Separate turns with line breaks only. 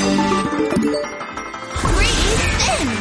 Great spin!